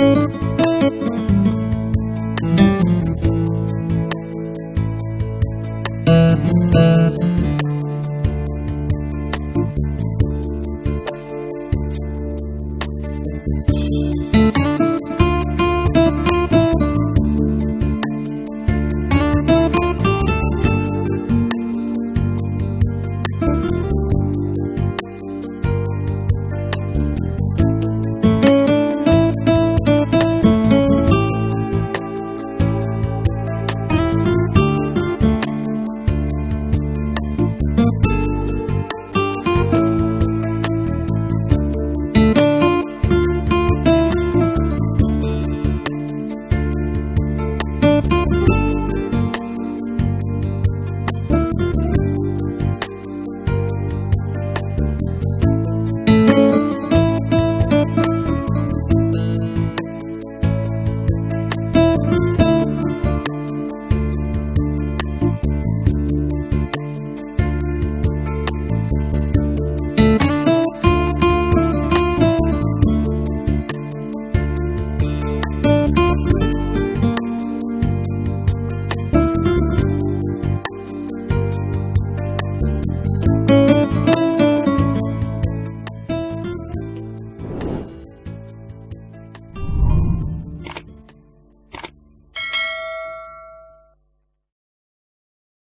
Música